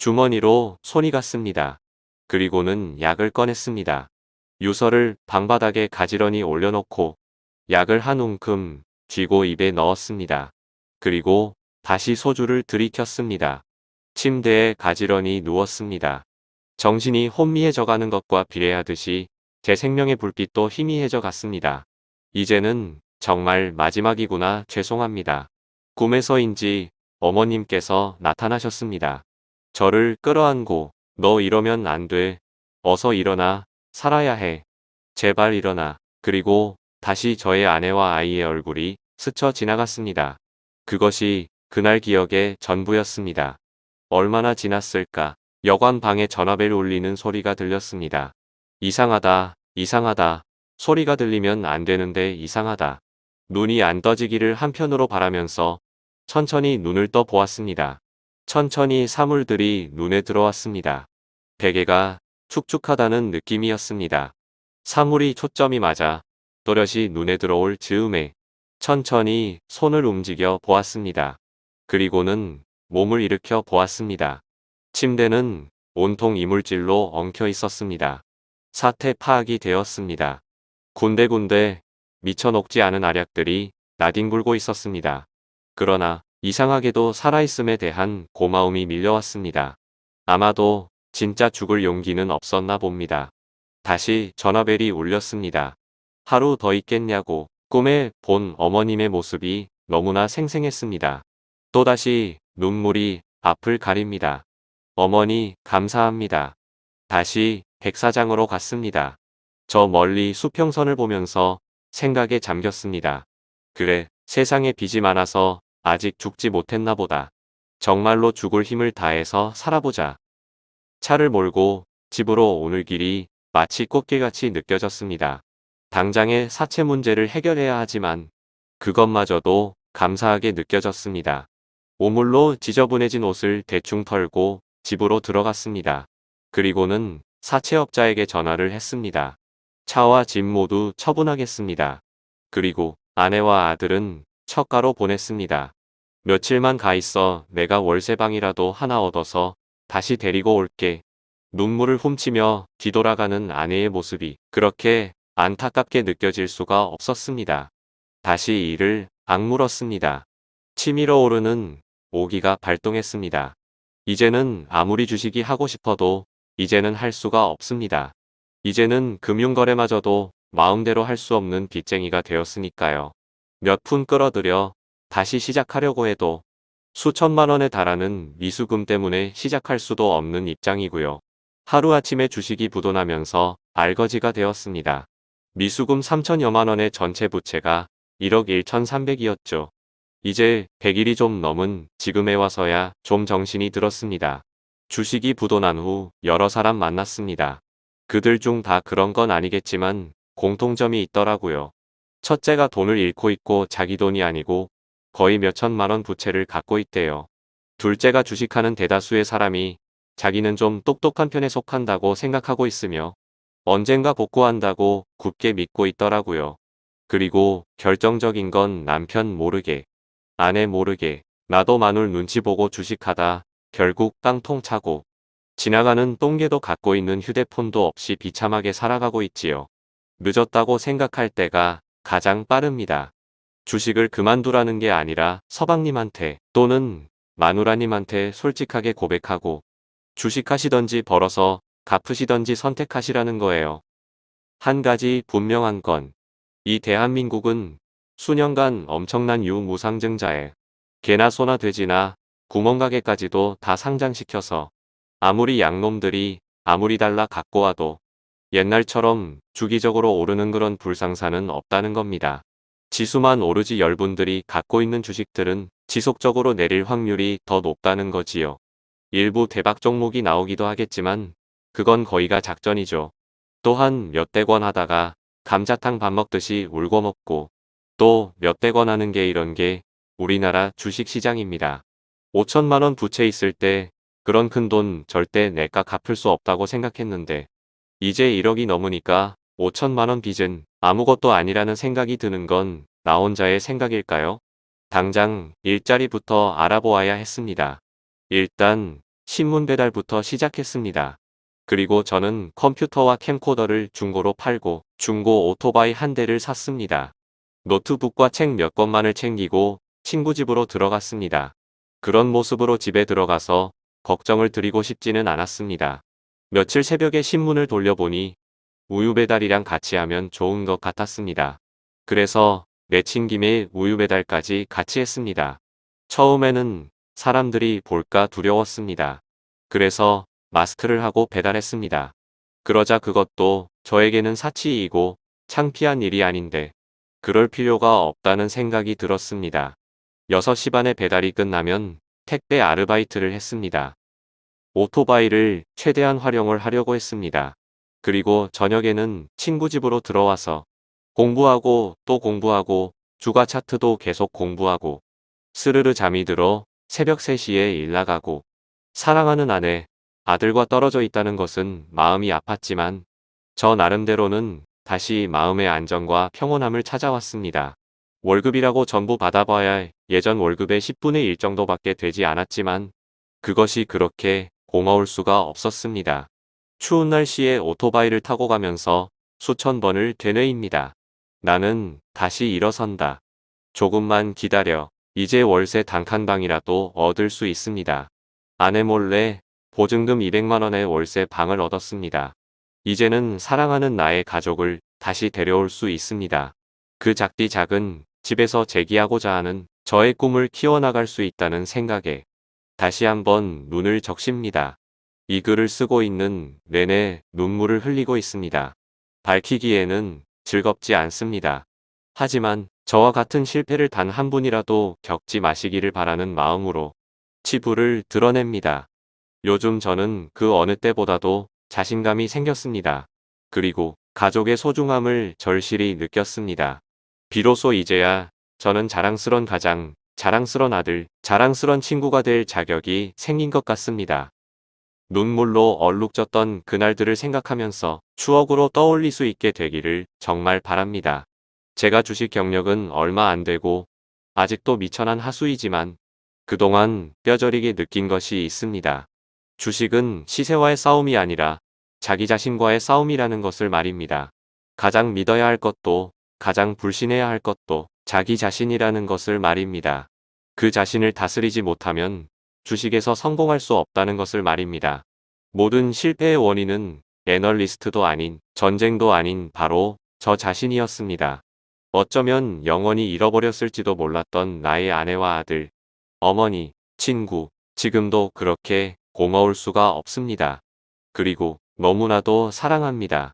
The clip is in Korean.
주머니로 손이 갔습니다. 그리고는 약을 꺼냈습니다. 유서를 방바닥에 가지런히 올려놓고 약을 한 움큼 쥐고 입에 넣었습니다. 그리고 다시 소주를 들이켰습니다. 침대에 가지런히 누웠습니다. 정신이 혼미해져 가는 것과 비례하듯이 제 생명의 불빛도 희미해져 갔습니다. 이제는 정말 마지막이구나 죄송합니다. 꿈에서인지 어머님께서 나타나셨습니다. 저를 끌어안고 너 이러면 안 돼. 어서 일어나. 살아야 해. 제발 일어나. 그리고 다시 저의 아내와 아이의 얼굴이 스쳐 지나갔습니다. 그것이 그날 기억의 전부였습니다. 얼마나 지났을까. 여관 방에 전화벨 울리는 소리가 들렸습니다. 이상하다, 이상하다. 소리가 들리면 안 되는데 이상하다. 눈이 안 떠지기를 한편으로 바라면서 천천히 눈을 떠 보았습니다. 천천히 사물들이 눈에 들어왔습니다. 베개가 축축하다는 느낌이었습니다. 사물이 초점이 맞아 또렷이 눈에 들어올 즈음에 천천히 손을 움직여 보았습니다. 그리고는 몸을 일으켜 보았습니다. 침대는 온통 이물질로 엉켜 있었습니다. 사태 파악이 되었습니다. 군데군데 미쳐 녹지 않은 알약들이 나뒹굴고 있었습니다. 그러나 이상하게도 살아있음에 대한 고마움이 밀려왔습니다. 아마도 진짜 죽을 용기는 없었나 봅니다. 다시 전화벨이 울렸습니다. 하루 더 있겠냐고 꿈에 본 어머님의 모습이 너무나 생생했습니다. 또다시 눈물이 앞을 가립니다. 어머니 감사합니다. 다시 백사장으로 갔습니다. 저 멀리 수평선을 보면서 생각에 잠겼습니다. 그래 세상에 빚이 많아서 아직 죽지 못했나 보다. 정말로 죽을 힘을 다해서 살아보자. 차를 몰고 집으로 오늘 길이 마치 꽃길같이 느껴졌습니다. 당장의 사채 문제를 해결해야 하지만 그것마저도 감사하게 느껴졌습니다. 오물로 지저분해진 옷을 대충 털고 집으로 들어갔습니다. 그리고는 사채업자에게 전화를 했습니다. 차와 집 모두 처분하겠습니다. 그리고 아내와 아들은 척가로 보냈습니다. 며칠만 가 있어 내가 월세방이라도 하나 얻어서 다시 데리고 올게. 눈물을 훔치며 뒤돌아가는 아내의 모습이 그렇게 안타깝게 느껴질 수가 없었습니다. 다시 이를 악물었습니다. 치밀어 오르는 오기가 발동했습니다. 이제는 아무리 주식이 하고 싶어도 이제는 할 수가 없습니다. 이제는 금융거래마저도 마음대로 할 수 없는 빚쟁이가 되었으니까요. 몇 푼 끌어들여 다시 시작하려고 해도 수천만 원에 달하는 미수금 때문에 시작할 수도 없는 입장이고요. 하루아침에 주식이 부도나면서 알거지가 되었습니다. 미수금 3천여만 원의 전체 부채가 1억 1천3백이었죠. 이제 100일이 좀 넘은 지금에 와서야 좀 정신이 들었습니다. 주식이 부도난 후 여러 사람 만났습니다. 그들 중 다 그런 건 아니겠지만 공통점이 있더라고요. 첫째가 돈을 잃고 있고 자기 돈이 아니고 거의 몇천만 원 부채를 갖고 있대요. 둘째가 주식하는 대다수의 사람이 자기는 좀 똑똑한 편에 속한다고 생각하고 있으며 언젠가 복구한다고 굳게 믿고 있더라고요. 그리고 결정적인 건 남편 모르게, 아내 모르게, 나도 마눌 눈치 보고 주식하다 결국 깡통 차고 지나가는 똥개도 갖고 있는 휴대폰도 없이 비참하게 살아가고 있지요. 늦었다고 생각할 때가 가장 빠릅니다. 주식을 그만두라는 게 아니라 서방님한테 또는 마누라님한테 솔직하게 고백하고 주식하시던지 벌어서 갚으시던지 선택하시라는 거예요. 한 가지 분명한 건 이 대한민국은 수년간 엄청난 유무상증자에 개나 소나 돼지나 구멍가게까지도 다 상장시켜서 아무리 양놈들이 아무리 달라 갖고 와도 옛날처럼 주기적으로 오르는 그런 불상사는 없다는 겁니다. 지수만 오르지 열분들이 갖고 있는 주식들은 지속적으로 내릴 확률이 더 높다는 거지요. 일부 대박 종목이 나오기도 하겠지만 그건 거의가 작전이죠. 또한 몇백 원 하다가 감자탕 밥 먹듯이 울고 먹고 또 몇백 원 하는 게 이런 게 우리나라 주식시장입니다. 5천만 원 부채 있을 때 그런 큰 돈 절대 내가 갚을 수 없다고 생각했는데 이제 1억이 넘으니까 5천만 원 빚은 아무것도 아니라는 생각이 드는 건 나 혼자의 생각일까요? 당장 일자리부터 알아보아야 했습니다. 일단 신문 배달부터 시작했습니다. 그리고 저는 컴퓨터와 캠코더를 중고로 팔고 중고 오토바이 한 대를 샀습니다. 노트북과 책 몇 권만을 챙기고 친구 집으로 들어갔습니다. 그런 모습으로 집에 들어가서 걱정을 드리고 싶지는 않았습니다. 며칠 새벽에 신문을 돌려보니 우유 배달이랑 같이 하면 좋은 것 같았습니다. 그래서 내친 김에 우유 배달까지 같이 했습니다. 처음에는 사람들이 볼까 두려웠습니다. 그래서 마스크를 하고 배달했습니다. 그러자 그것도 저에게는 사치이고 창피한 일이 아닌데 그럴 필요가 없다는 생각이 들었습니다. 6시 반에 배달이 끝나면 택배 아르바이트를 했습니다. 오토바이를 최대한 활용을 하려고 했습니다. 그리고 저녁에는 친구 집으로 들어와서 공부하고 또 공부하고 주가 차트도 계속 공부하고 스르르 잠이 들어 새벽 3시에 일 나가고 사랑하는 아내, 아들과 떨어져 있다는 것은 마음이 아팠지만 저 나름대로는 다시 마음의 안정과 평온함을 찾아왔습니다. 월급이라고 전부 받아봐야 예전 월급의 10분의 1 정도밖에 되지 않았지만 그것이 그렇게 고마울 수가 없었습니다. 추운 날씨에 오토바이를 타고 가면서 수천 번을 되뇌입니다. 나는 다시 일어선다. 조금만 기다려. 이제 월세 단칸방이라도 얻을 수 있습니다. 아내 몰래 보증금 200만원의 월세 방을 얻었습니다. 이제는 사랑하는 나의 가족을 다시 데려올 수 있습니다. 그 작디 작은 집에서 재기하고자 하는 저의 꿈을 키워나갈 수 있다는 생각에 다시 한번 눈을 적십니다. 이 글을 쓰고 있는 내내 눈물을 흘리고 있습니다. 밝히기에는 즐겁지 않습니다. 하지만 저와 같은 실패를 단 한 분이라도 겪지 마시기를 바라는 마음으로 치부를 드러냅니다. 요즘 저는 그 어느 때보다도 자신감이 생겼습니다. 그리고 가족의 소중함을 절실히 느꼈습니다. 비로소 이제야 저는 자랑스런 가장, 자랑스런 아들, 자랑스런 친구가 될 자격이 생긴 것 같습니다. 눈물로 얼룩졌던 그날들을 생각하면서 추억으로 떠올릴 수 있게 되기를 정말 바랍니다. 제가 주식 경력은 얼마 안 되고 아직도 미천한 하수이지만 그동안 뼈저리게 느낀 것이 있습니다. 주식은 시세와의 싸움이 아니라 자기 자신과의 싸움이라는 것을 말입니다. 가장 믿어야 할 것도 가장 불신해야 할 것도 자기 자신이라는 것을 말입니다. 그 자신을 다스리지 못하면 주식에서 성공할 수 없다는 것을 말입니다. 모든 실패의 원인은 애널리스트도 아닌 전쟁도 아닌 바로 저 자신이었습니다. 어쩌면 영원히 잃어버렸을지도 몰랐던 나의 아내와 아들, 어머니, 친구, 지금도 그렇게 고마울 수가 없습니다. 그리고 너무나도 사랑합니다.